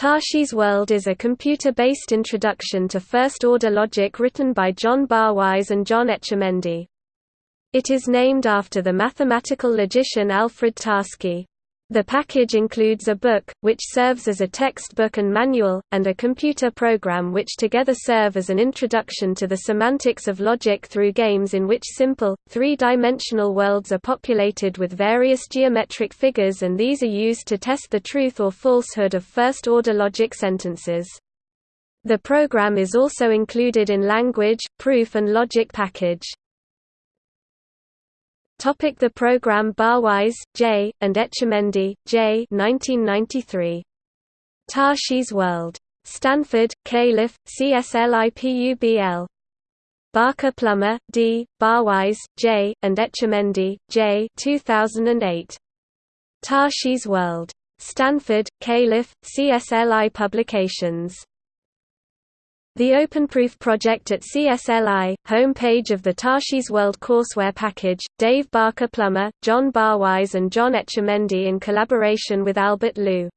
Tarski's World is a computer-based introduction to first-order logic written by John Barwise and John Etchemendy. It is named after the mathematical logician Alfred Tarski. The package includes a book, which serves as a textbook and manual, and a computer program which together serve as an introduction to the semantics of logic through games in which simple, three-dimensional worlds are populated with various geometric figures and these are used to test the truth or falsehood of first-order logic sentences. The program is also included in language, proof and logic package. Topic the program Barwise, J., and Etchemendy, J. 1993. Tarski's World. Stanford, Calif., CSLIPUBL. Barker Plummer, D., Barwise, J., and Etchemendy, J. 2008. Tarski's World. Stanford, Calif., CSLI Publications. The OpenProof project at CSLI, home page of the Tarski's World courseware package, Dave Barker Plummer, John Barwise and John Etchemendy in collaboration with Albert Liu.